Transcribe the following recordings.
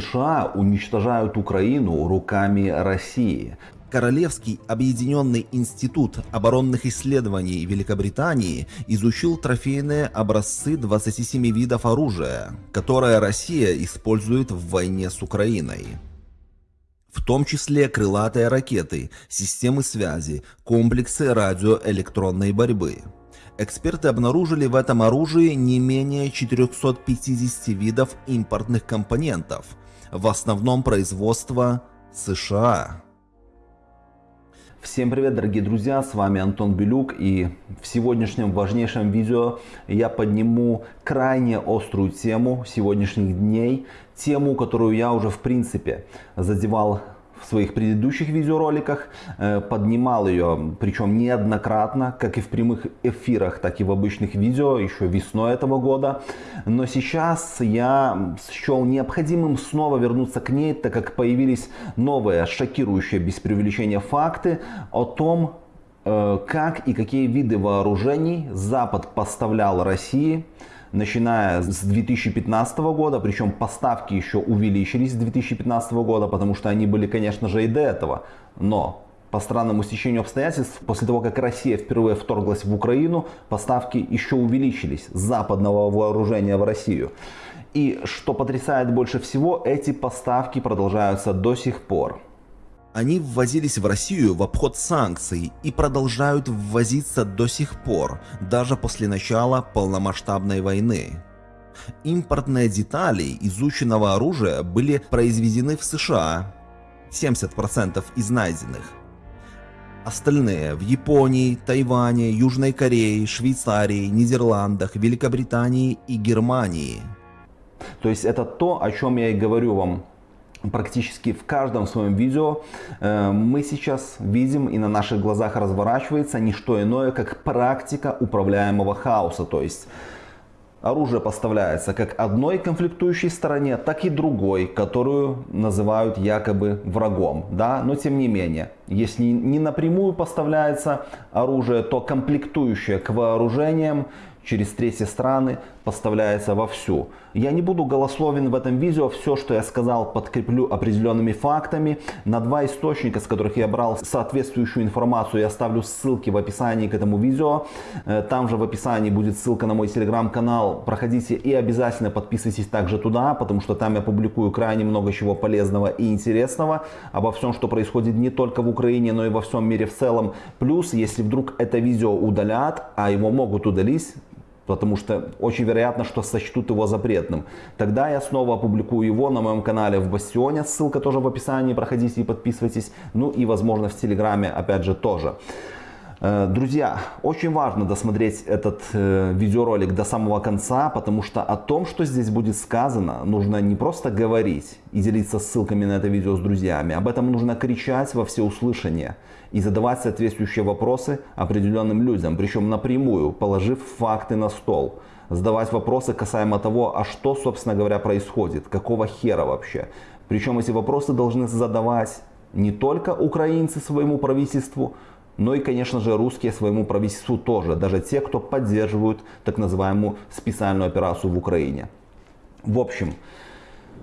США уничтожают Украину руками России. Королевский объединенный институт оборонных исследований Великобритании изучил трофейные образцы 27 видов оружия, которое Россия использует в войне с Украиной. В том числе крылатые ракеты, системы связи, комплексы радиоэлектронной борьбы. Эксперты обнаружили в этом оружии не менее 450 видов импортных компонентов, в основном производства США. Всем привет, дорогие друзья, с вами Антон Белюк и в сегодняшнем важнейшем видео я подниму крайне острую тему сегодняшних дней, тему, которую я уже в принципе задевал в своих предыдущих видеороликах, э, поднимал ее, причем неоднократно, как и в прямых эфирах, так и в обычных видео, еще весной этого года. Но сейчас я счел необходимым снова вернуться к ней, так как появились новые, шокирующие, без преувеличения факты о том, э, как и какие виды вооружений Запад поставлял России начиная с 2015 года, причем поставки еще увеличились с 2015 года, потому что они были, конечно же, и до этого. Но по странному стечению обстоятельств, после того, как Россия впервые вторглась в Украину, поставки еще увеличились западного вооружения в Россию. И что потрясает больше всего, эти поставки продолжаются до сих пор. Они ввозились в Россию в обход санкций и продолжают ввозиться до сих пор, даже после начала полномасштабной войны. Импортные детали изученного оружия были произведены в США, 70% из найденных. Остальные в Японии, Тайване, Южной Корее, Швейцарии, Нидерландах, Великобритании и Германии. То есть это то, о чем я и говорю вам практически в каждом своем видео э, мы сейчас видим и на наших глазах разворачивается не что иное, как практика управляемого хаоса. То есть оружие поставляется как одной конфликтующей стороне, так и другой, которую называют якобы врагом. Да? Но тем не менее, если не напрямую поставляется оружие, то комплектующее к вооружениям через третьи страны поставляется вовсю. Я не буду голословен в этом видео, все, что я сказал, подкреплю определенными фактами. На два источника, с которых я брал соответствующую информацию, я оставлю ссылки в описании к этому видео. Э, там же в описании будет ссылка на мой телеграм-канал. Проходите и обязательно подписывайтесь также туда, потому что там я публикую крайне много чего полезного и интересного обо всем, что происходит не только в Украине, но и во всем мире в целом. Плюс, если вдруг это видео удалят, а его могут удалить, потому что очень вероятно, что сочтут его запретным. Тогда я снова опубликую его на моем канале в Бастионе, ссылка тоже в описании, проходите и подписывайтесь. Ну и возможно в Телеграме опять же тоже. Э, друзья, очень важно досмотреть этот э, видеоролик до самого конца, потому что о том, что здесь будет сказано, нужно не просто говорить и делиться ссылками на это видео с друзьями, об этом нужно кричать во всеуслышание и задавать соответствующие вопросы определенным людям, причем напрямую, положив факты на стол. Задавать вопросы касаемо того, а что, собственно говоря, происходит, какого хера вообще. Причем эти вопросы должны задавать не только украинцы своему правительству, но и, конечно же, русские своему правительству тоже, даже те, кто поддерживают так называемую специальную операцию в Украине. В общем,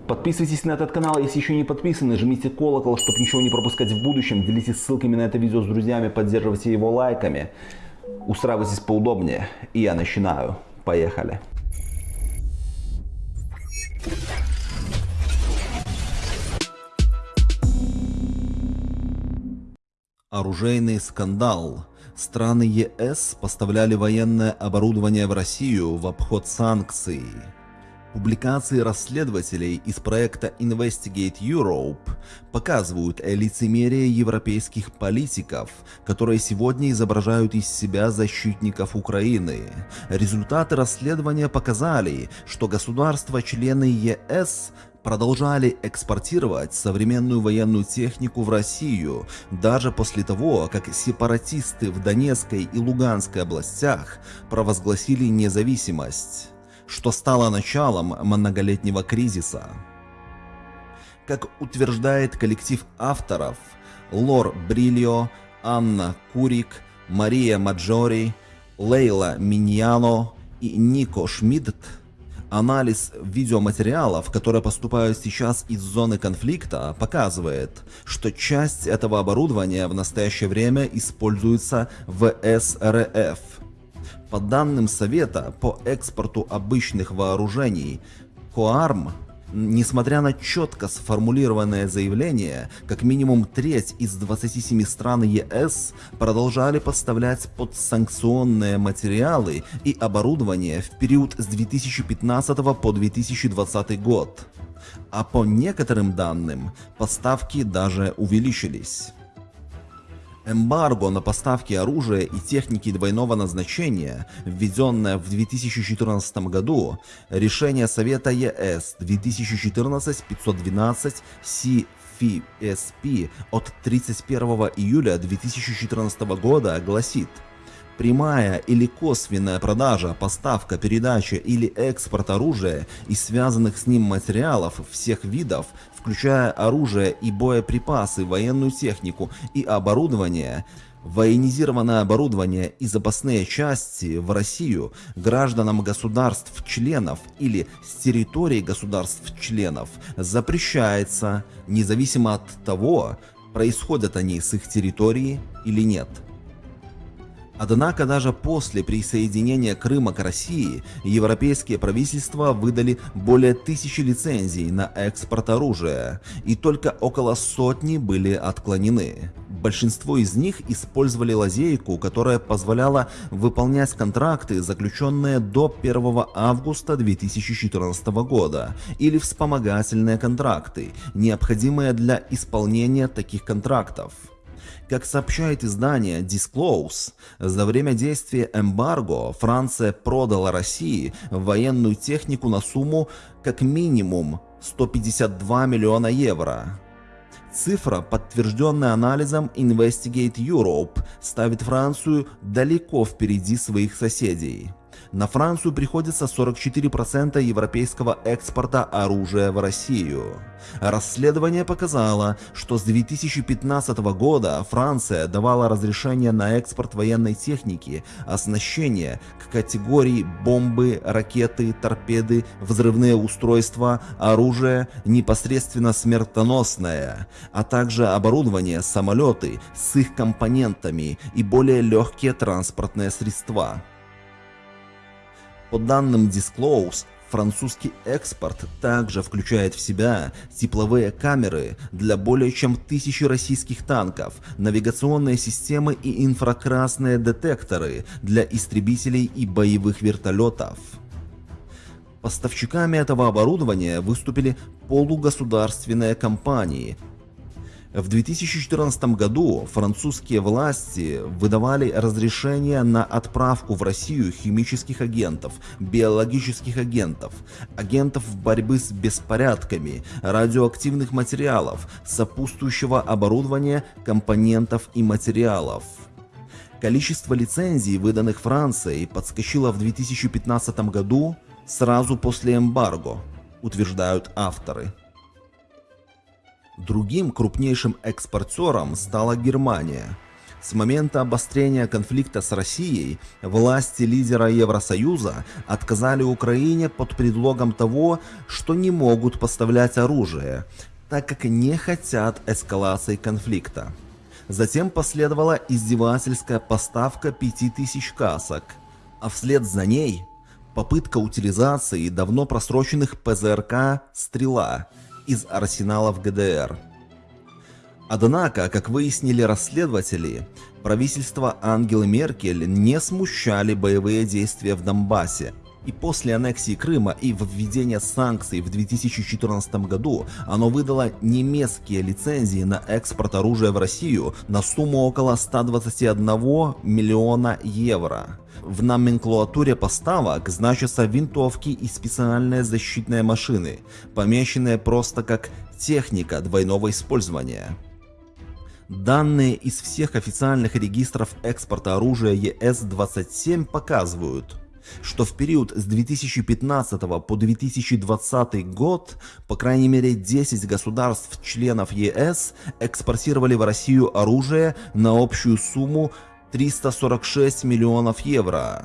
подписывайтесь на этот канал, если еще не подписаны, жмите колокол, чтобы ничего не пропускать в будущем, делитесь ссылками на это видео с друзьями, поддерживайте его лайками, устраивайтесь поудобнее, и я начинаю. Поехали! Оружейный скандал. Страны ЕС поставляли военное оборудование в Россию в обход санкций. Публикации расследователей из проекта Investigate Europe показывают лицемерие европейских политиков, которые сегодня изображают из себя защитников Украины. Результаты расследования показали, что государства-члены ЕС продолжали экспортировать современную военную технику в Россию, даже после того, как сепаратисты в Донецкой и Луганской областях провозгласили независимость, что стало началом многолетнего кризиса. Как утверждает коллектив авторов Лор Брильо, Анна Курик, Мария Маджори, Лейла Миньяно и Нико Шмидт, Анализ видеоматериалов, которые поступают сейчас из зоны конфликта, показывает, что часть этого оборудования в настоящее время используется в СРФ. По данным Совета по экспорту обычных вооружений, КОАРМ Несмотря на четко сформулированное заявление, как минимум треть из 27 стран ЕС продолжали поставлять подсанкционные материалы и оборудование в период с 2015 по 2020 год. А по некоторым данным, поставки даже увеличились. Эмбарго на поставки оружия и техники двойного назначения, введенное в 2014 году, решение Совета ЕС 2014-512 CFSP от 31 июля 2014 года гласит – Прямая или косвенная продажа, поставка, передача или экспорт оружия и связанных с ним материалов всех видов, включая оружие и боеприпасы, военную технику и оборудование, военизированное оборудование и запасные части в Россию гражданам государств-членов или с территории государств-членов запрещается, независимо от того, происходят они с их территории или нет. Однако даже после присоединения Крыма к России европейские правительства выдали более тысячи лицензий на экспорт оружия, и только около сотни были отклонены. Большинство из них использовали лазейку, которая позволяла выполнять контракты, заключенные до 1 августа 2014 года, или вспомогательные контракты, необходимые для исполнения таких контрактов. Как сообщает издание Disclose, за время действия эмбарго Франция продала России военную технику на сумму как минимум 152 миллиона евро. Цифра, подтвержденная анализом Investigate Europe, ставит Францию далеко впереди своих соседей. На Францию приходится 44% европейского экспорта оружия в Россию. Расследование показало, что с 2015 года Франция давала разрешение на экспорт военной техники, оснащения к категории бомбы, ракеты, торпеды, взрывные устройства, оружие непосредственно смертоносное, а также оборудование, самолеты с их компонентами и более легкие транспортные средства. По данным Disclose, французский экспорт также включает в себя тепловые камеры для более чем тысячи российских танков, навигационные системы и инфракрасные детекторы для истребителей и боевых вертолетов. Поставщиками этого оборудования выступили полугосударственные компании, в 2014 году французские власти выдавали разрешение на отправку в Россию химических агентов, биологических агентов, агентов борьбы с беспорядками, радиоактивных материалов, сопутствующего оборудования, компонентов и материалов. Количество лицензий, выданных Францией, подскочило в 2015 году сразу после эмбарго, утверждают авторы. Другим крупнейшим экспортером стала Германия. С момента обострения конфликта с Россией власти лидера Евросоюза отказали Украине под предлогом того, что не могут поставлять оружие, так как не хотят эскалации конфликта. Затем последовала издевательская поставка 5000 касок, а вслед за ней попытка утилизации давно просроченных ПЗРК «Стрела», из арсеналов ГДР. Однако, как выяснили расследователи, правительство Ангелы Меркель не смущали боевые действия в Донбассе, и после аннексии Крыма и введения санкций в 2014 году оно выдало немецкие лицензии на экспорт оружия в Россию на сумму около 121 миллиона евро. В номенклатуре поставок значатся винтовки и специальные защитные машины, помещенные просто как техника двойного использования. Данные из всех официальных регистров экспорта оружия ЕС-27 показывают, что в период с 2015 по 2020 год по крайней мере 10 государств-членов ЕС экспортировали в Россию оружие на общую сумму 346 миллионов евро.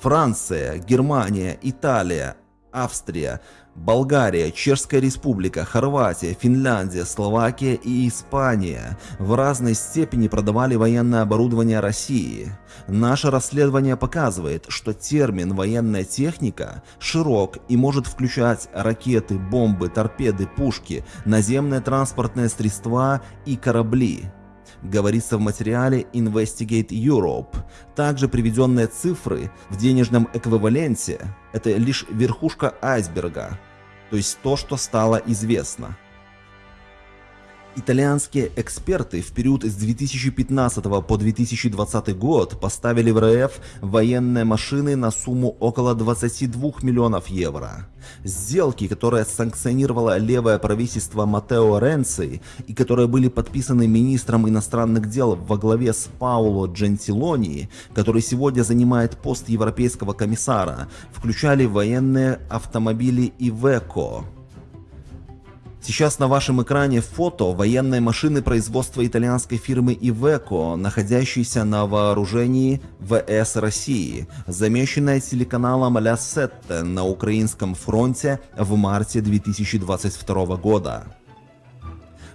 Франция, Германия, Италия, Австрия, Болгария, Чешская Республика, Хорватия, Финляндия, Словакия и Испания в разной степени продавали военное оборудование России. Наше расследование показывает, что термин «военная техника» широк и может включать ракеты, бомбы, торпеды, пушки, наземные транспортные средства и корабли говорится в материале Investigate Europe. Также приведенные цифры в денежном эквиваленте – это лишь верхушка айсберга, то есть то, что стало известно. Итальянские эксперты в период с 2015 по 2020 год поставили в РФ военные машины на сумму около 22 миллионов евро. Сделки, которые санкционировало левое правительство Матео Ренци и которые были подписаны министром иностранных дел во главе с Пауло Джентилони, который сегодня занимает пост европейского комиссара, включали военные автомобили Ивеко, Сейчас на вашем экране фото военной машины производства итальянской фирмы Iveco, находящейся на вооружении ВС России, замеченная телеканалом Ля Сетте на украинском фронте в марте 2022 года.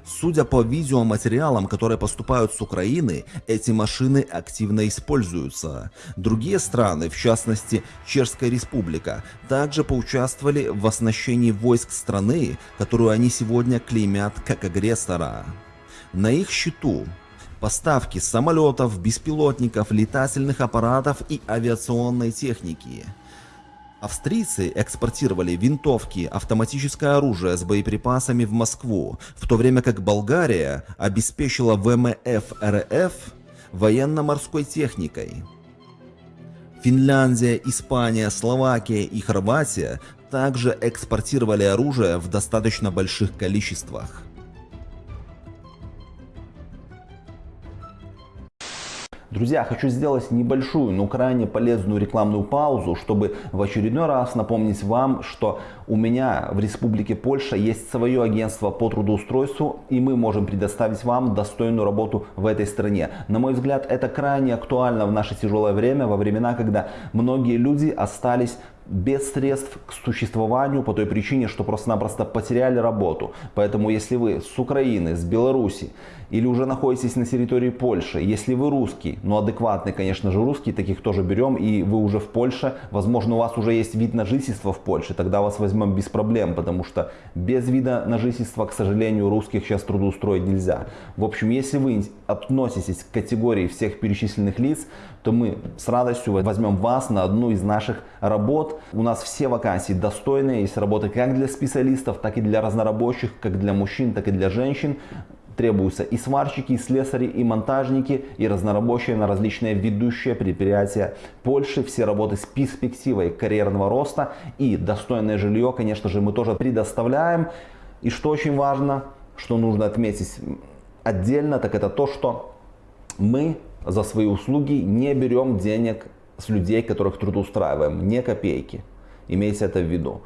Судя по видеоматериалам, которые поступают с Украины, эти машины активно используются. Другие страны, в частности Чешская Республика, также поучаствовали в оснащении войск страны, которую они сегодня клеймят как агрессора. На их счету поставки самолетов, беспилотников, летательных аппаратов и авиационной техники – Австрийцы экспортировали винтовки, автоматическое оружие с боеприпасами в Москву, в то время как Болгария обеспечила ВМФ РФ военно-морской техникой. Финляндия, Испания, Словакия и Хорватия также экспортировали оружие в достаточно больших количествах. Друзья, хочу сделать небольшую, но крайне полезную рекламную паузу, чтобы в очередной раз напомнить вам, что у меня в Республике Польша есть свое агентство по трудоустройству, и мы можем предоставить вам достойную работу в этой стране. На мой взгляд, это крайне актуально в наше тяжелое время, во времена, когда многие люди остались без средств к существованию по той причине, что просто-напросто потеряли работу. Поэтому если вы с Украины, с Беларуси или уже находитесь на территории Польши, если вы русский, ну адекватный, конечно же, русский, таких тоже берем, и вы уже в Польше, возможно, у вас уже есть вид на жительство в Польше, тогда вас возьмем без проблем, потому что без вида на жительство, к сожалению, русских сейчас трудоустроить нельзя. В общем, если вы относитесь к категории всех перечисленных лиц, то мы с радостью возьмем вас на одну из наших работ. У нас все вакансии достойные, есть работы как для специалистов, так и для разнорабочих, как для мужчин, так и для женщин. Требуются и сварщики, и слесари, и монтажники, и разнорабочие на различные ведущие предприятия Польши. Все работы с перспективой карьерного роста и достойное жилье, конечно же, мы тоже предоставляем. И что очень важно, что нужно отметить отдельно, так это то, что мы за свои услуги не берем денег с людей, которых трудоустраиваем, не копейки. Имейте это в виду.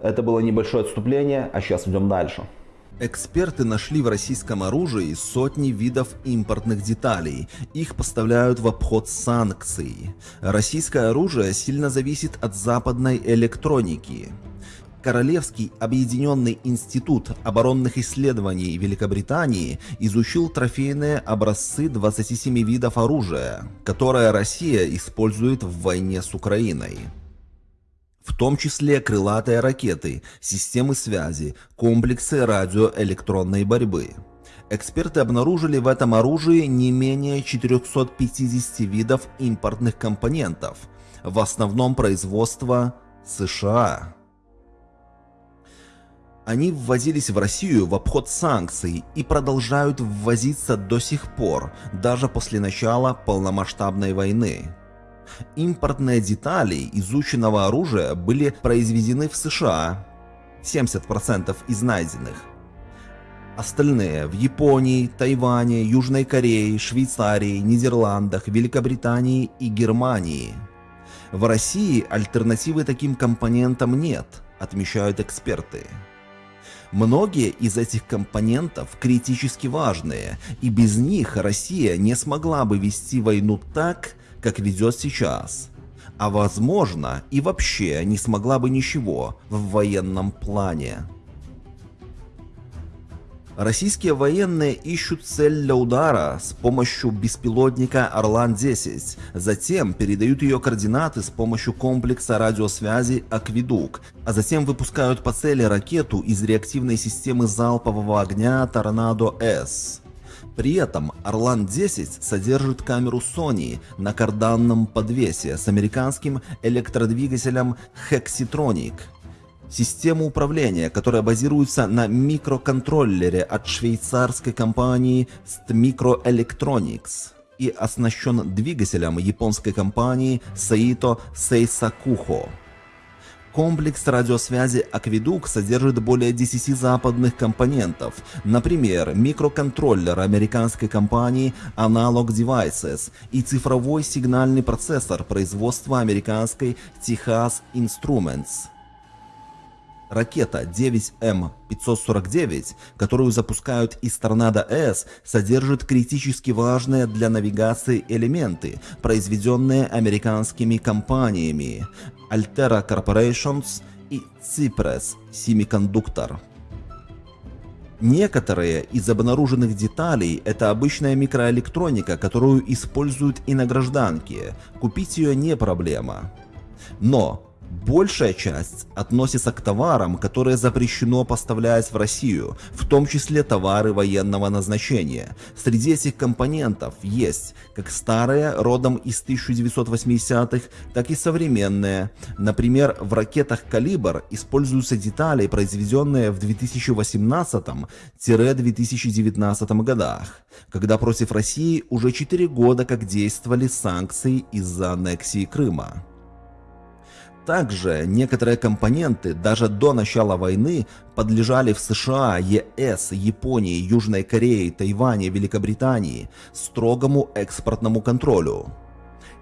Это было небольшое отступление, а сейчас идем дальше. Эксперты нашли в российском оружии сотни видов импортных деталей. Их поставляют в обход санкций. Российское оружие сильно зависит от западной электроники. Королевский объединенный институт оборонных исследований Великобритании изучил трофейные образцы 27 видов оружия, которое Россия использует в войне с Украиной. В том числе крылатые ракеты, системы связи, комплексы радиоэлектронной борьбы. Эксперты обнаружили в этом оружии не менее 450 видов импортных компонентов, в основном производства США. Они ввозились в Россию в обход санкций и продолжают ввозиться до сих пор, даже после начала полномасштабной войны. Импортные детали изученного оружия были произведены в США, 70% из найденных. Остальные в Японии, Тайване, Южной Корее, Швейцарии, Нидерландах, Великобритании и Германии. В России альтернативы таким компонентам нет, отмечают эксперты. Многие из этих компонентов критически важные, и без них Россия не смогла бы вести войну так, как ведет сейчас. а возможно и вообще не смогла бы ничего в военном плане. Российские военные ищут цель для удара с помощью беспилотника Орлан-10, затем передают ее координаты с помощью комплекса радиосвязи «Акведук», а затем выпускают по цели ракету из реактивной системы залпового огня «Торнадо-С». При этом Орлан-10 содержит камеру Sony на карданном подвесе с американским электродвигателем Hexitronic – Система управления, которая базируется на микроконтроллере от швейцарской компании Stmicro Electronics и оснащен двигателем японской компании Saito Seisakuho. Комплекс радиосвязи Акведук содержит более 10 западных компонентов, например, микроконтроллер американской компании Analog Devices и цифровой сигнальный процессор производства американской Texas Instruments. Ракета 9М549, которую запускают из Торнадо-С, содержит критически важные для навигации элементы, произведенные американскими компаниями Altera Corporations и Cypress Semiconductor. Некоторые из обнаруженных деталей – это обычная микроэлектроника, которую используют и на гражданке. Купить ее не проблема. Но Большая часть относится к товарам, которые запрещено поставлять в Россию, в том числе товары военного назначения. Среди этих компонентов есть как старые, родом из 1980-х, так и современные. Например, в ракетах «Калибр» используются детали, произведенные в 2018-2019 годах, когда против России уже 4 года как действовали санкции из-за аннексии Крыма. Также некоторые компоненты даже до начала войны подлежали в США, ЕС, Японии, Южной Корее, Тайване, Великобритании строгому экспортному контролю.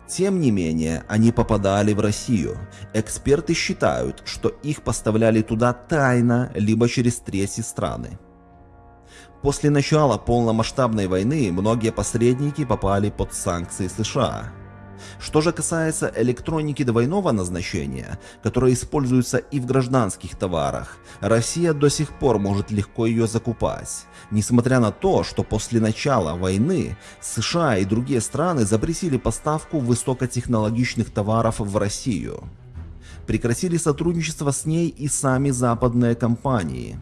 Тем не менее, они попадали в Россию. Эксперты считают, что их поставляли туда тайно, либо через третьи страны. После начала полномасштабной войны многие посредники попали под санкции США. Что же касается электроники двойного назначения, которая используется и в гражданских товарах, Россия до сих пор может легко ее закупать, несмотря на то, что после начала войны США и другие страны запретили поставку высокотехнологичных товаров в Россию. Прекратили сотрудничество с ней и сами западные компании.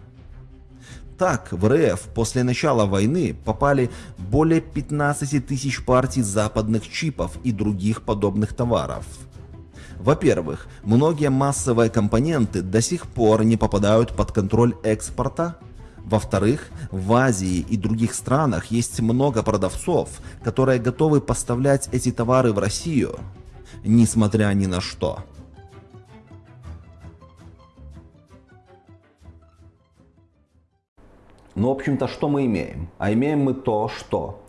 Так, в РФ после начала войны попали более 15 тысяч партий западных чипов и других подобных товаров. Во-первых, многие массовые компоненты до сих пор не попадают под контроль экспорта. Во-вторых, в Азии и других странах есть много продавцов, которые готовы поставлять эти товары в Россию, несмотря ни на что. Ну, в общем-то, что мы имеем? А имеем мы то, что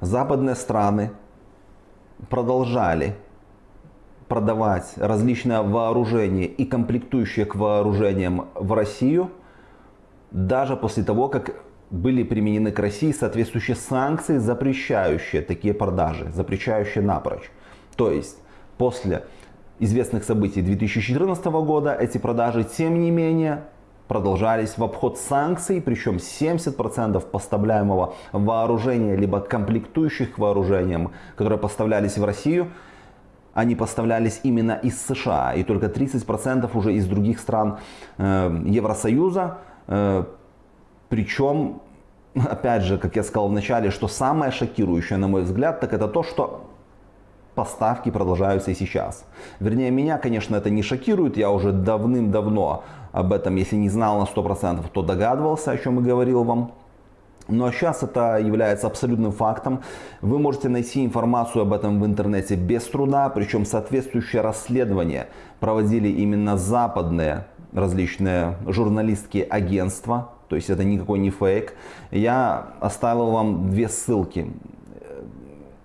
западные страны продолжали продавать различное вооружение и комплектующие к вооружениям в Россию, даже после того, как были применены к России соответствующие санкции, запрещающие такие продажи, запрещающие напрочь. То есть, после известных событий 2014 года эти продажи, тем не менее, продолжались в обход санкций, причем 70% поставляемого вооружения, либо комплектующих к вооружениям, которые поставлялись в Россию, они поставлялись именно из США, и только 30% уже из других стран э, Евросоюза. Э, причем, опять же, как я сказал в начале, что самое шокирующее, на мой взгляд, так это то, что поставки продолжаются и сейчас. Вернее, меня, конечно, это не шокирует, я уже давным-давно об этом, если не знал на 100%, то догадывался, о чем и говорил вам. Но сейчас это является абсолютным фактом. Вы можете найти информацию об этом в интернете без труда, причем соответствующее расследование проводили именно западные различные журналистские агентства, то есть это никакой не фейк. Я оставил вам две ссылки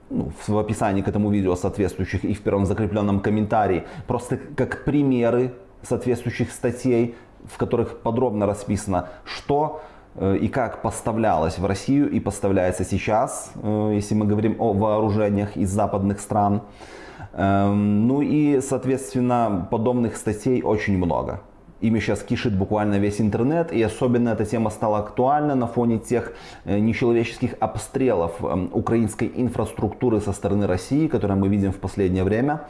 ну, в описании к этому видео соответствующих и в первом закрепленном комментарии, просто как примеры соответствующих статей, в которых подробно расписано, что э, и как поставлялось в Россию и поставляется сейчас, э, если мы говорим о вооружениях из западных стран. Эм, ну и, соответственно, подобных статей очень много. Ими сейчас кишит буквально весь интернет, и особенно эта тема стала актуальна на фоне тех э, нечеловеческих обстрелов эм, украинской инфраструктуры со стороны России, которые мы видим в последнее время.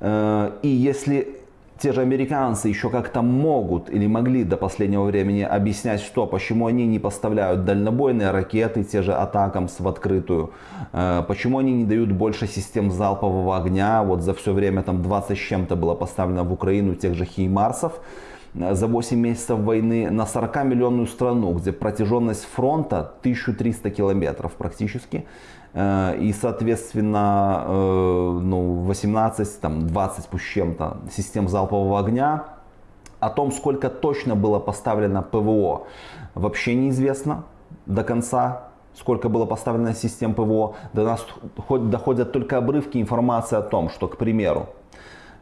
И если те же американцы еще как-то могут или могли до последнего времени объяснять, что, почему они не поставляют дальнобойные ракеты, те же атакамс в открытую, э, почему они не дают больше систем залпового огня, вот за все время там 20 с чем-то было поставлено в Украину тех же Хеймарсов, э, за 8 месяцев войны на 40-миллионную страну, где протяженность фронта 1300 километров практически, и, соответственно, э, ну, 18, там, 20 пусть чем-то систем залпового огня. О том, сколько точно было поставлено ПВО, вообще неизвестно до конца. Сколько было поставлено систем ПВО. До нас доходят только обрывки информации о том, что, к примеру,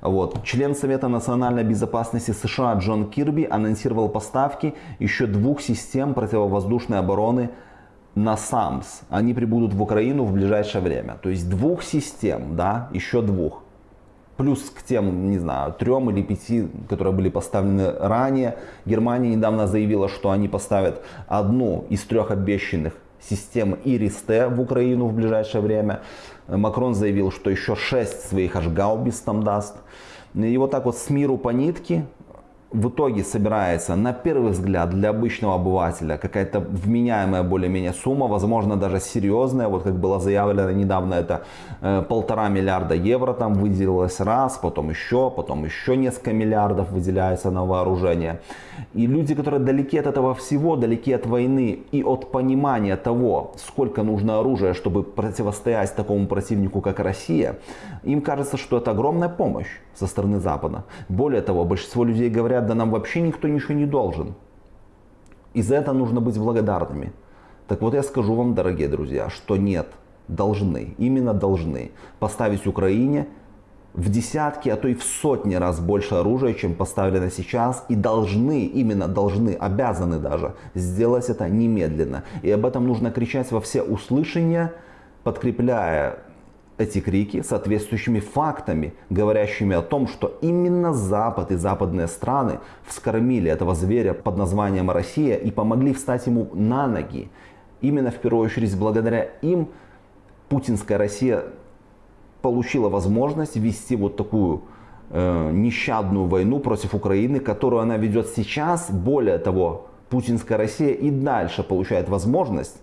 вот. Член Совета национальной безопасности США Джон Кирби анонсировал поставки еще двух систем противовоздушной обороны на САМС, они прибудут в Украину в ближайшее время. То есть двух систем, да, еще двух. Плюс к тем, не знаю, трем или пяти, которые были поставлены ранее. Германия недавно заявила, что они поставят одну из трех обещанных систем ИРИС-Т в Украину в ближайшее время. Макрон заявил, что еще шесть своих аж гаубиц там даст. И вот так вот с миру по нитке в итоге собирается на первый взгляд для обычного обывателя какая-то вменяемая более-менее сумма, возможно даже серьезная, вот как было заявлено недавно, это э, полтора миллиарда евро там выделилось раз, потом еще, потом еще несколько миллиардов выделяется на вооружение. И люди, которые далеки от этого всего, далеки от войны и от понимания того, сколько нужно оружия, чтобы противостоять такому противнику, как Россия, им кажется, что это огромная помощь со стороны Запада. Более того, большинство людей говорят, да нам вообще никто ничего не должен. И за это нужно быть благодарными. Так вот я скажу вам, дорогие друзья, что нет, должны, именно должны поставить Украине в десятки, а то и в сотни раз больше оружия, чем поставлено сейчас, и должны, именно должны, обязаны даже сделать это немедленно. И об этом нужно кричать во все услышания, подкрепляя эти крики соответствующими фактами, говорящими о том, что именно Запад и западные страны вскормили этого зверя под названием Россия и помогли встать ему на ноги. Именно в первую очередь благодаря им путинская Россия получила возможность вести вот такую э, нещадную войну против Украины, которую она ведет сейчас. Более того, путинская Россия и дальше получает возможность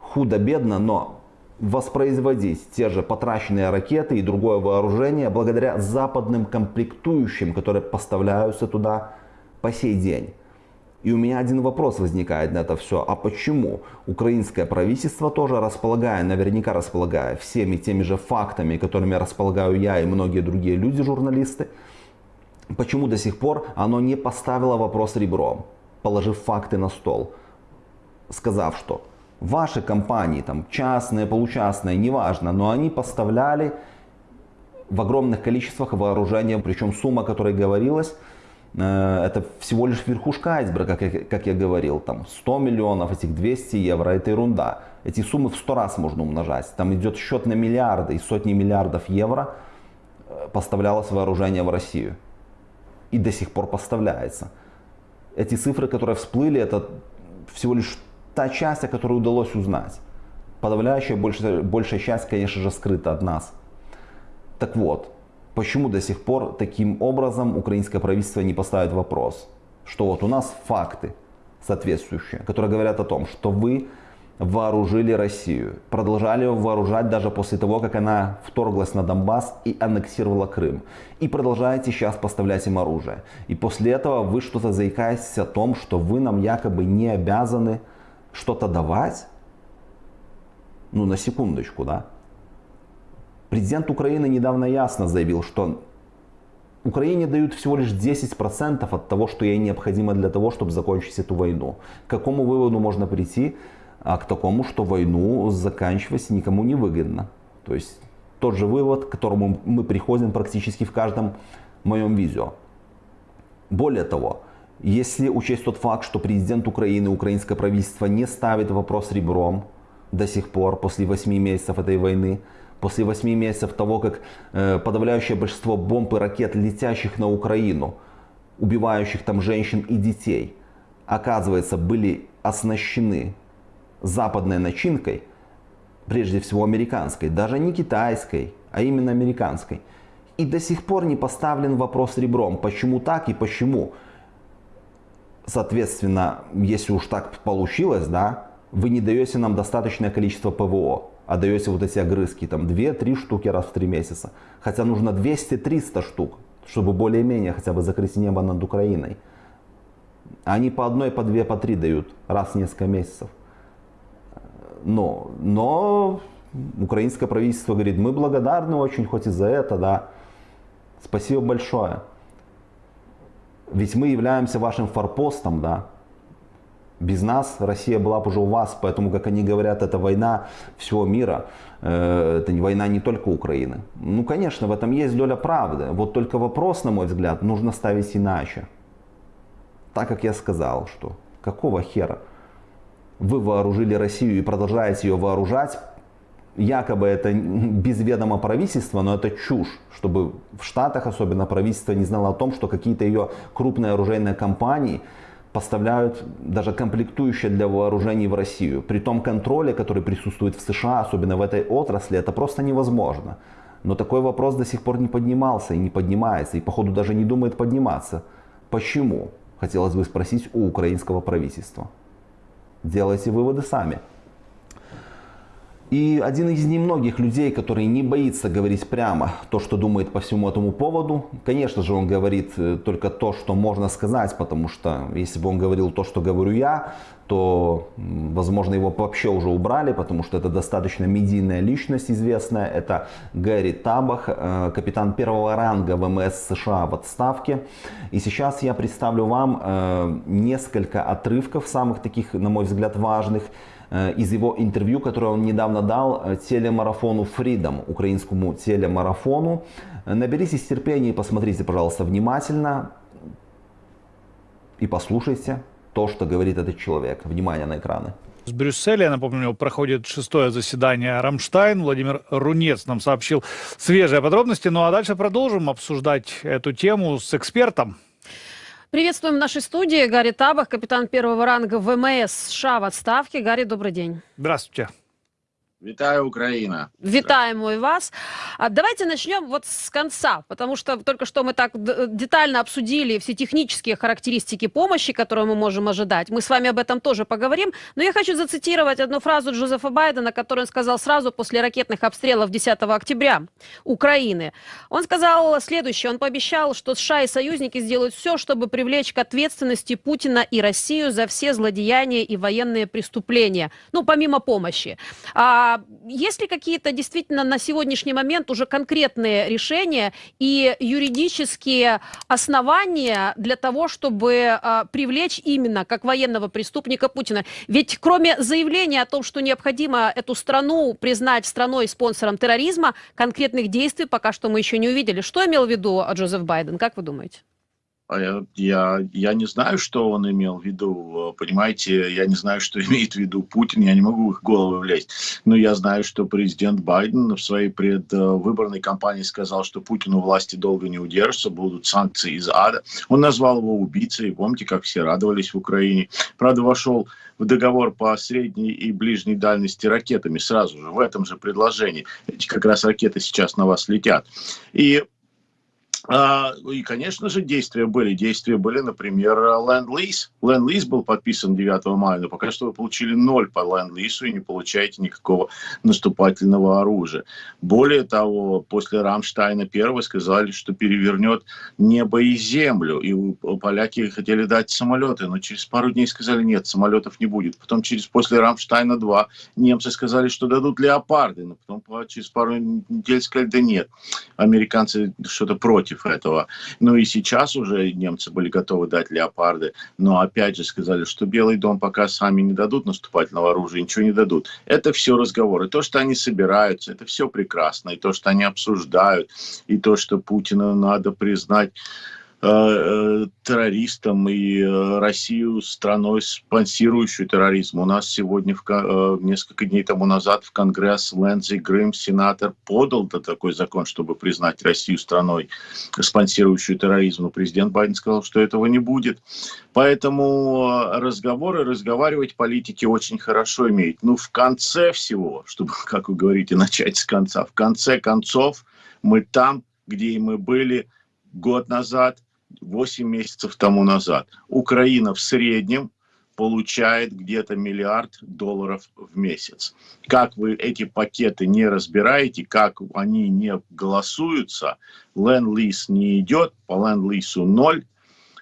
худо-бедно, но воспроизводить те же потраченные ракеты и другое вооружение благодаря западным комплектующим, которые поставляются туда по сей день. И у меня один вопрос возникает на это все. А почему украинское правительство тоже располагая, наверняка располагая всеми теми же фактами, которыми располагаю я и многие другие люди, журналисты, почему до сих пор оно не поставило вопрос ребром, положив факты на стол, сказав, что ваши компании, там частные, получастные, неважно, но они поставляли в огромных количествах вооружения, причем сумма, о которой говорилось, э, это всего лишь верхушка айсберга, как я, как я говорил, там 100 миллионов, этих 200 евро, это ерунда. Эти суммы в 100 раз можно умножать. Там идет счет на миллиарды и сотни миллиардов евро э, поставлялось вооружение в Россию. И до сих пор поставляется. Эти цифры, которые всплыли, это всего лишь та часть, о которой удалось узнать. Подавляющая большая, большая часть, конечно же, скрыта от нас. Так вот, почему до сих пор таким образом украинское правительство не поставит вопрос, что вот у нас факты соответствующие, которые говорят о том, что вы вооружили Россию, продолжали ее вооружать даже после того, как она вторглась на Донбасс и аннексировала Крым. И продолжаете сейчас поставлять им оружие. И после этого вы что-то заикаетесь о том, что вы нам якобы не обязаны что-то давать, ну на секундочку, да. Президент Украины недавно ясно заявил, что Украине дают всего лишь 10% от того, что ей необходимо для того, чтобы закончить эту войну. К какому выводу можно прийти? А к такому, что войну заканчивать никому не выгодно. То есть тот же вывод, к которому мы приходим практически в каждом моем видео. Более того, если учесть тот факт, что президент Украины, украинское правительство не ставит вопрос ребром до сих пор, после 8 месяцев этой войны, после 8 месяцев того, как э, подавляющее большинство бомб и ракет, летящих на Украину, убивающих там женщин и детей, оказывается, были оснащены западной начинкой, прежде всего американской, даже не китайской, а именно американской. И до сих пор не поставлен вопрос ребром, почему так и почему. Соответственно, если уж так получилось, да, вы не даете нам достаточное количество ПВО, а даете вот эти огрызки, там 2-3 штуки раз в 3 месяца. Хотя нужно 200-300 штук, чтобы более-менее хотя бы закрыть небо над Украиной. Они по одной, по две, по три дают раз в несколько месяцев. Но, но украинское правительство говорит, мы благодарны очень хоть и за это, да. Спасибо большое. Ведь мы являемся вашим форпостом, да. Без нас Россия была бы уже у вас, поэтому, как они говорят, это война всего мира, э, это война не только Украины. Ну, конечно, в этом есть доля правды. Вот только вопрос, на мой взгляд, нужно ставить иначе. Так как я сказал, что какого хера вы вооружили Россию и продолжаете ее вооружать, якобы это без ведома правительства, но это чушь, чтобы в Штатах особенно правительство не знало о том, что какие-то ее крупные оружейные компании поставляют даже комплектующие для вооружений в Россию. При том контроле, который присутствует в США, особенно в этой отрасли, это просто невозможно. Но такой вопрос до сих пор не поднимался и не поднимается, и походу даже не думает подниматься. Почему? Хотелось бы спросить у украинского правительства. Делайте выводы сами. И один из немногих людей, который не боится говорить прямо то, что думает по всему этому поводу. Конечно же, он говорит э, только то, что можно сказать, потому что если бы он говорил то, что говорю я, то, возможно, его вообще уже убрали, потому что это достаточно медийная личность известная. Это Гэри Табах, э, капитан первого ранга ВМС США в отставке. И сейчас я представлю вам э, несколько отрывков, самых таких, на мой взгляд, важных, Э, из его интервью, которое он недавно дал телемарафону Freedom, украинскому телемарафону. Наберитесь терпения и посмотрите, пожалуйста, внимательно и послушайте то, что говорит этот человек. Внимание на экраны. В Брюсселе, я напомню, проходит шестое заседание Рамштайн. Владимир Рунец нам сообщил свежие подробности. Ну а дальше продолжим обсуждать эту тему с экспертом. Приветствуем в нашей студии Гарри Табах, капитан первого ранга ВМС США в отставке. Гарри, добрый день. Здравствуйте. Витаю, Украина. Витаем и вас. А давайте начнем вот с конца, потому что только что мы так детально обсудили все технические характеристики помощи, которую мы можем ожидать. Мы с вами об этом тоже поговорим. Но я хочу зацитировать одну фразу Джозефа Байдена, которую он сказал сразу после ракетных обстрелов 10 октября Украины. Он сказал следующее. Он пообещал, что США и союзники сделают все, чтобы привлечь к ответственности Путина и Россию за все злодеяния и военные преступления. Ну, помимо помощи. А а есть ли какие-то действительно на сегодняшний момент уже конкретные решения и юридические основания для того, чтобы а, привлечь именно как военного преступника Путина? Ведь кроме заявления о том, что необходимо эту страну признать страной-спонсором терроризма, конкретных действий пока что мы еще не увидели. Что имел в виду Джозеф Байден? Как вы думаете? А я, я не знаю, что он имел в виду. Понимаете, я не знаю, что имеет в виду Путин. Я не могу в их головы влезть. Но я знаю, что президент Байден в своей предвыборной кампании сказал, что Путину власти долго не удержится, будут санкции из ада. Он назвал его убийцей. Помните, как все радовались в Украине. Правда, вошел в договор по средней и ближней дальности ракетами сразу же, в этом же предложении. Эти как раз ракеты сейчас на вас летят. И и, конечно же, действия были. Действия были, например, ленд-лиз. Ленд-лиз был подписан 9 мая, но пока что вы получили ноль по ленд-лизу и не получаете никакого наступательного оружия. Более того, после Рамштайна первого сказали, что перевернет небо и землю. И поляки хотели дать самолеты, но через пару дней сказали, нет, самолетов не будет. Потом через после Рамштайна 2 немцы сказали, что дадут леопарды, но потом через пару недель сказали, да нет, американцы что-то против против этого. Ну и сейчас уже немцы были готовы дать леопарды, но опять же сказали, что Белый дом пока сами не дадут наступательного оружия, ничего не дадут. Это все разговоры. То, что они собираются, это все прекрасно. И то, что они обсуждают, и то, что Путина надо признать террористом и Россию страной, спонсирующую терроризм. У нас сегодня, в, несколько дней тому назад, в Конгресс Лэндзи Грим, сенатор, подал такой закон, чтобы признать Россию страной, спонсирующую терроризм. Но президент Байден сказал, что этого не будет. Поэтому разговоры, разговаривать политики очень хорошо имеют. Ну, в конце всего, чтобы, как вы говорите, начать с конца, в конце концов мы там, где и мы были год назад, 8 месяцев тому назад. Украина в среднем получает где-то миллиард долларов в месяц. Как вы эти пакеты не разбираете, как они не голосуются, ленд-лиз не идет, по ленд-лизу ноль,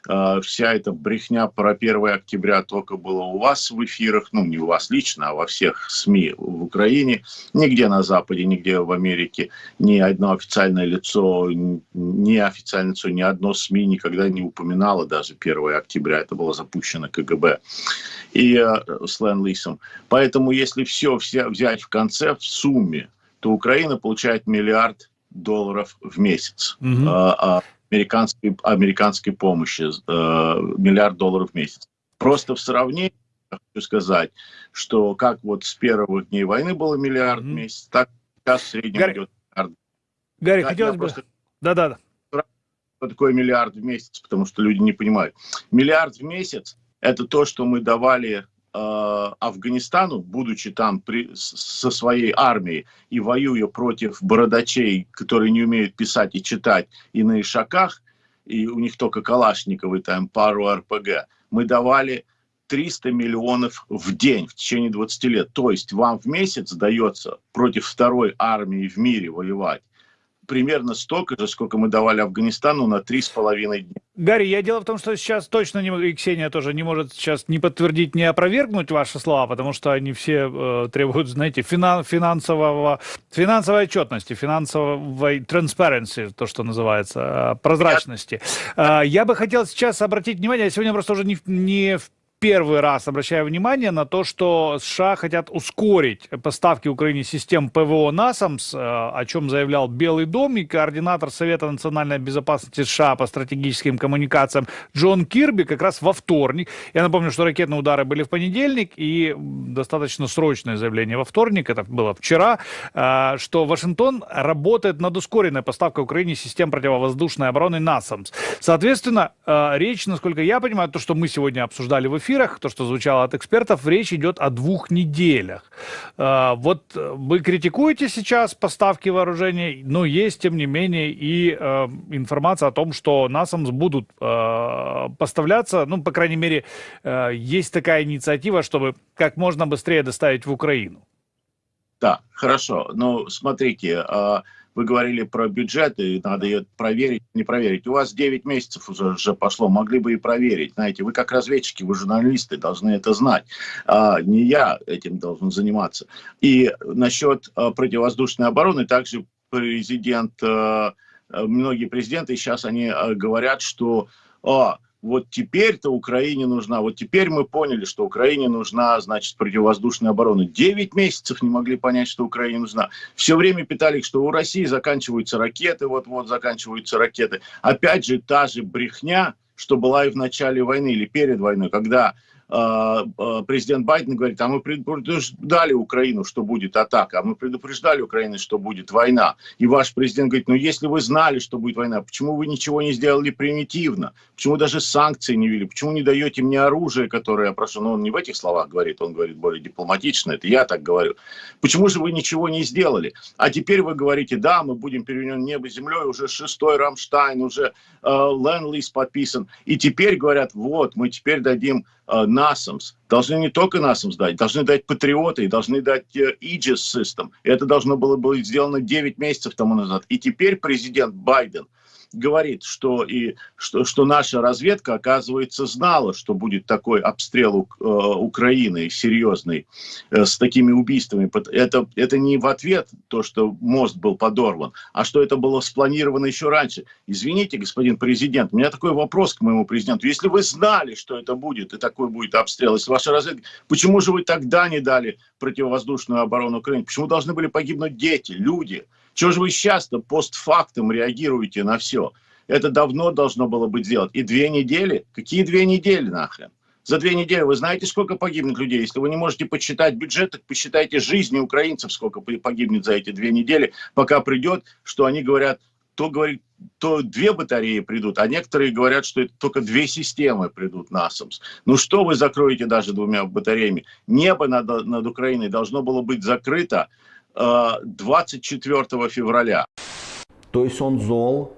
вся эта брехня про 1 октября только была у вас в эфирах, ну, не у вас лично, а во всех СМИ в Украине. Нигде на Западе, нигде в Америке ни одно официальное лицо, ни официальное лицо, ни одно СМИ никогда не упоминало даже 1 октября. Это было запущено КГБ и э, с Ленд-Лисом. Поэтому если все, все взять в конце, в сумме, то Украина получает миллиард долларов в месяц. Mm -hmm. а, а американской, американской помощи, э, миллиард долларов в месяц. Просто в сравнении, хочу сказать, что как вот с первых дней войны было миллиард mm-hmm. в месяц, так сейчас в среднем Гарри, идет миллиард. Гарри, да, хотелось бы... Да-да. Что такое миллиард в месяц, потому что люди не понимают. Миллиард в месяц – это то, что мы давали Афганистану, будучи там при, со своей армией и воюя против бородачей, которые не умеют писать и читать, и на ишаках, и у них только Калашниковы, там пару РПГ, мы давали 300 миллионов в день в течение 20 лет. То есть вам в месяц дается против второй армии в мире воевать примерно столько же, сколько мы давали Афганистану на три с половиной дня. Гарри, я дело в том, что сейчас точно не, и Ксения тоже не может сейчас не подтвердить, не опровергнуть ваши слова, потому что они все э, требуют, знаете, финан, финансового, финансовой отчетности, финансовой transparency, то, что называется, э, прозрачности. Я... Э, я бы хотел сейчас обратить внимание, я сегодня просто уже не, не в первый раз обращаю внимание на то, что США хотят ускорить поставки Украине систем ПВО НАСАМС, э, о чем заявлял Белый дом и координатор Совета национальной безопасности США по стратегическим коммуникациям Джон Кирби как раз во вторник. Я напомню, что ракетные удары были в понедельник и достаточно срочное заявление во вторник, это было вчера, э, что Вашингтон работает над ускоренной поставкой Украине систем противовоздушной обороны НАСАМС. Соответственно, э, речь, насколько я понимаю, то, что мы сегодня обсуждали в эфире, эфирах, то, что звучало от экспертов, речь идет о двух неделях. А, вот вы критикуете сейчас поставки вооружений, но есть, тем не менее, и э, информация о том, что НАСАМС будут э, поставляться, ну, по крайней мере, э, есть такая инициатива, чтобы как можно быстрее доставить в Украину. Да, хорошо. Ну, смотрите, а, вы говорили про бюджет, и надо ее проверить, не проверить. У вас 9 месяцев уже, уже пошло, могли бы и проверить. Знаете, вы как разведчики, вы журналисты, должны это знать. А, не я этим должен заниматься. И насчет а, противовоздушной обороны, также президент, а, многие президенты сейчас они а, говорят, что... А, вот теперь-то Украине нужна, вот теперь мы поняли, что Украине нужна, значит, противовоздушная оборона. Девять месяцев не могли понять, что Украине нужна. Все время питали, что у России заканчиваются ракеты, вот-вот заканчиваются ракеты. Опять же, та же брехня, что была и в начале войны или перед войной, когда президент Байден говорит, а мы предупреждали Украину, что будет атака, а мы предупреждали Украину, что будет война. И ваш президент говорит, ну если вы знали, что будет война, почему вы ничего не сделали примитивно? Почему даже санкции не ввели? Почему не даете мне оружие, которое я прошу? Ну он не в этих словах говорит, он говорит более дипломатично, это я так говорю. Почему же вы ничего не сделали? А теперь вы говорите, да, мы будем перевернен небо землей, уже шестой Рамштайн, уже э, Ленд-лиз подписан. И теперь говорят, вот, мы теперь дадим NASAMS, должны не только NASAMS дать, должны дать Патриоты, должны дать э, Aegis System. Это должно было быть сделано 9 месяцев тому назад. И теперь президент Байден – говорит, что, и, что, что наша разведка, оказывается, знала, что будет такой обстрел э, Украины серьезный э, с такими убийствами. Это, это не в ответ то, что мост был подорван, а что это было спланировано еще раньше. Извините, господин президент, у меня такой вопрос к моему президенту. Если вы знали, что это будет, и такой будет обстрел, если ваша разведка, почему же вы тогда не дали противовоздушную оборону Украины? Почему должны были погибнуть дети, люди? Чего же вы сейчас-то постфактум реагируете на все? Это давно должно было быть сделано. И две недели? Какие две недели нахрен? За две недели вы знаете, сколько погибнет людей? Если вы не можете посчитать бюджет, так посчитайте жизни украинцев, сколько погибнет за эти две недели, пока придет, что они говорят, то говорит, то две батареи придут, а некоторые говорят, что это только две системы придут на АСАМС. Ну что вы закроете даже двумя батареями? Небо над, над Украиной должно было быть закрыто 24 февраля. То есть он зол,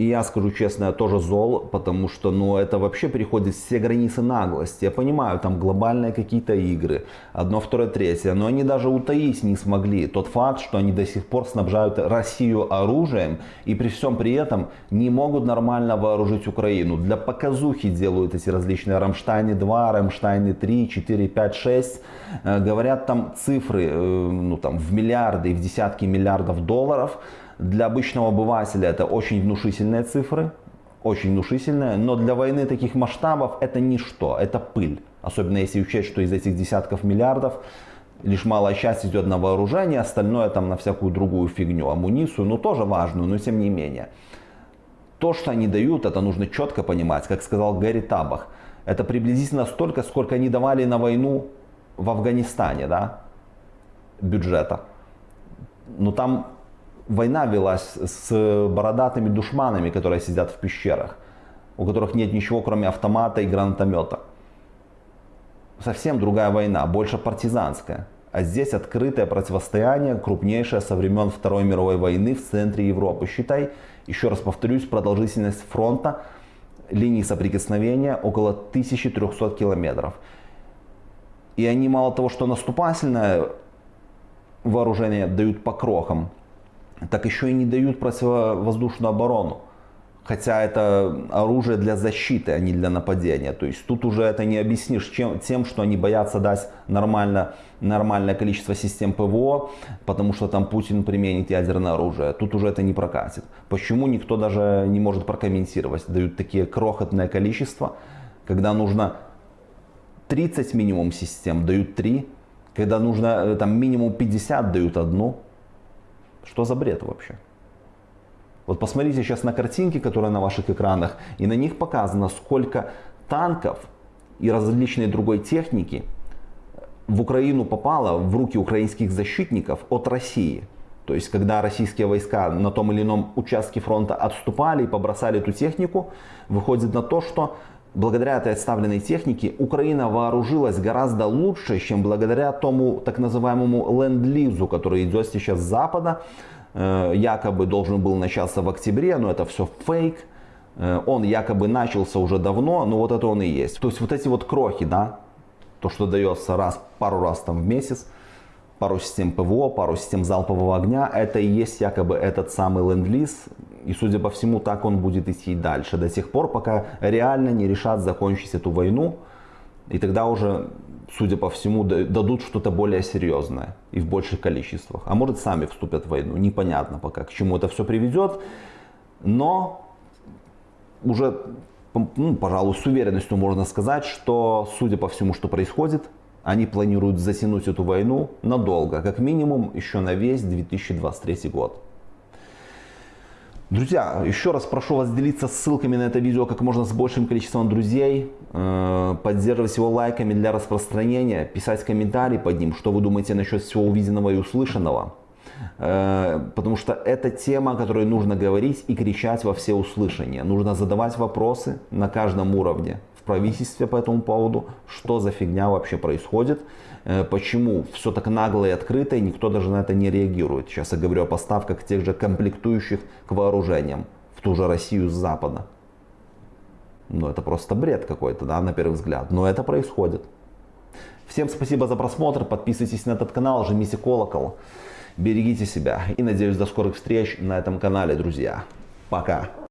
и я скажу честно, я тоже зол, потому что ну, это вообще переходит все границы наглости. Я понимаю, там глобальные какие-то игры, одно, второе, третье, но они даже утаить не смогли тот факт, что они до сих пор снабжают Россию оружием и при всем при этом не могут нормально вооружить Украину. Для показухи делают эти различные Рамштайны 2, Рамштайны 3, 4, 5, 6. Говорят там цифры э, ну, там, в миллиарды и в десятки миллиардов долларов. Для обычного обывателя это очень внушительные цифры, очень внушительные, но для войны таких масштабов это ничто, это пыль. Особенно если учесть, что из этих десятков миллиардов лишь малая часть идет на вооружение, остальное там на всякую другую фигню, амуницию, ну тоже важную, но тем не менее. То, что они дают, это нужно четко понимать, как сказал Гэри Табах. Это приблизительно столько, сколько они давали на войну в Афганистане, да, бюджета. Но там война велась с бородатыми душманами, которые сидят в пещерах, у которых нет ничего, кроме автомата и гранатомета. Совсем другая война, больше партизанская. А здесь открытое противостояние, крупнейшее со времен Второй мировой войны в центре Европы. Считай, еще раз повторюсь, продолжительность фронта, линии соприкосновения около 1300 километров. И они мало того, что наступательное вооружение дают по крохам, так еще и не дают противовоздушную оборону. Хотя это оружие для защиты, а не для нападения. То есть тут уже это не объяснишь чем, тем, что они боятся дать нормально, нормальное количество систем ПВО, потому что там Путин применит ядерное оружие. Тут уже это не прокатит. Почему никто даже не может прокомментировать? Дают такие крохотное количество, когда нужно 30 минимум систем, дают 3. Когда нужно э, там минимум 50, дают одну. Что за бред вообще? Вот посмотрите сейчас на картинки, которые на ваших экранах, и на них показано, сколько танков и различной другой техники в Украину попало в руки украинских защитников от России. То есть, когда российские войска на том или ином участке фронта отступали и побросали эту технику, выходит на то, что благодаря этой отставленной технике Украина вооружилась гораздо лучше, чем благодаря тому так называемому ленд-лизу, который идет сейчас с Запада. Э, якобы должен был начаться в октябре, но это все фейк. Э, он якобы начался уже давно, но вот это он и есть. То есть вот эти вот крохи, да, то, что дается раз, пару раз там в месяц, пару систем ПВО, пару систем залпового огня. Это и есть якобы этот самый ленд-лиз. И судя по всему, так он будет идти дальше. До тех пор, пока реально не решат закончить эту войну. И тогда уже, судя по всему, дадут что-то более серьезное и в больших количествах. А может сами вступят в войну. Непонятно пока, к чему это все приведет. Но уже, ну, пожалуй, с уверенностью можно сказать, что, судя по всему, что происходит, они планируют затянуть эту войну надолго, как минимум еще на весь 2023 год. Друзья, еще раз прошу вас делиться ссылками на это видео как можно с большим количеством друзей, э, поддерживать его лайками для распространения, писать комментарии под ним, что вы думаете насчет всего увиденного и услышанного. Э, потому что это тема, о которой нужно говорить и кричать во все услышания. Нужно задавать вопросы на каждом уровне в правительстве по этому поводу, что за фигня вообще происходит, почему все так нагло и открыто, и никто даже на это не реагирует. Сейчас я говорю о поставках тех же комплектующих к вооружениям в ту же Россию с Запада. Ну, это просто бред какой-то, да, на первый взгляд. Но это происходит. Всем спасибо за просмотр. Подписывайтесь на этот канал, жмите колокол. Берегите себя. И надеюсь, до скорых встреч на этом канале, друзья. Пока.